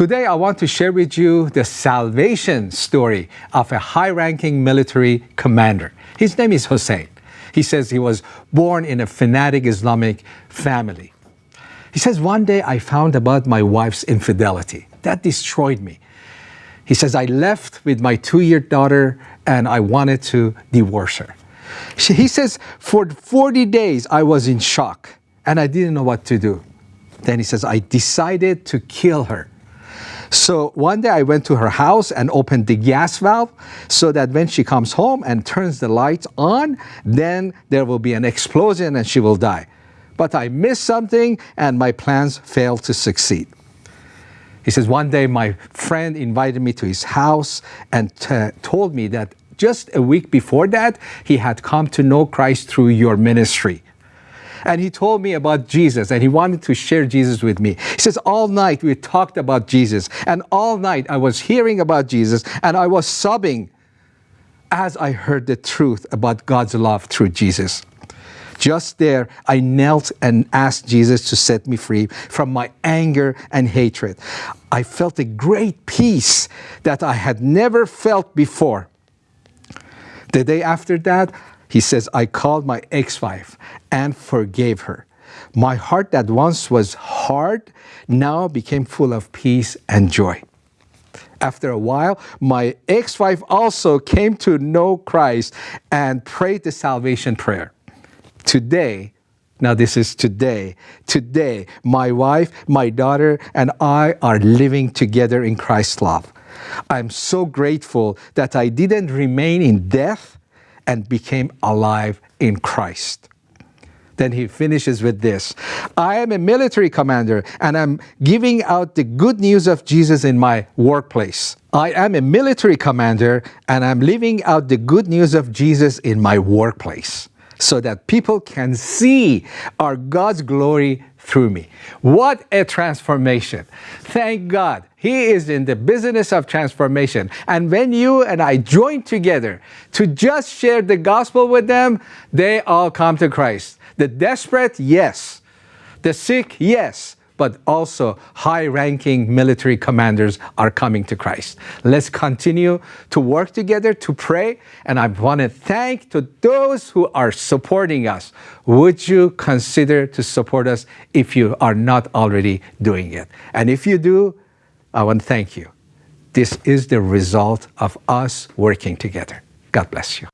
Today, I want to share with you the salvation story of a high-ranking military commander. His name is Hussein. He says he was born in a fanatic Islamic family. He says, one day I found about my wife's infidelity. That destroyed me. He says, I left with my two-year daughter and I wanted to divorce her. He says, for 40 days I was in shock and I didn't know what to do. Then he says, I decided to kill her. So one day I went to her house and opened the gas valve so that when she comes home and turns the lights on, then there will be an explosion and she will die. But I missed something and my plans failed to succeed. He says, one day my friend invited me to his house and told me that just a week before that, he had come to know Christ through your ministry. And he told me about Jesus and he wanted to share Jesus with me. He says, all night we talked about Jesus and all night I was hearing about Jesus and I was sobbing as I heard the truth about God's love through Jesus. Just there, I knelt and asked Jesus to set me free from my anger and hatred. I felt a great peace that I had never felt before. The day after that, he says, I called my ex-wife and forgave her. My heart that once was hard now became full of peace and joy. After a while, my ex-wife also came to know Christ and prayed the salvation prayer. Today, now this is today, today, my wife, my daughter, and I are living together in Christ's love. I'm so grateful that I didn't remain in death, and became alive in Christ. Then he finishes with this I am a military commander and I'm giving out the good news of Jesus in my workplace. I am a military commander and I'm living out the good news of Jesus in my workplace so that people can see our God's glory through me. What a transformation. Thank God. He is in the business of transformation. And when you and I join together to just share the gospel with them, they all come to Christ. The desperate, yes. The sick, yes but also high-ranking military commanders are coming to Christ. Let's continue to work together to pray, and I want to thank to those who are supporting us. Would you consider to support us if you are not already doing it? And if you do, I want to thank you. This is the result of us working together. God bless you.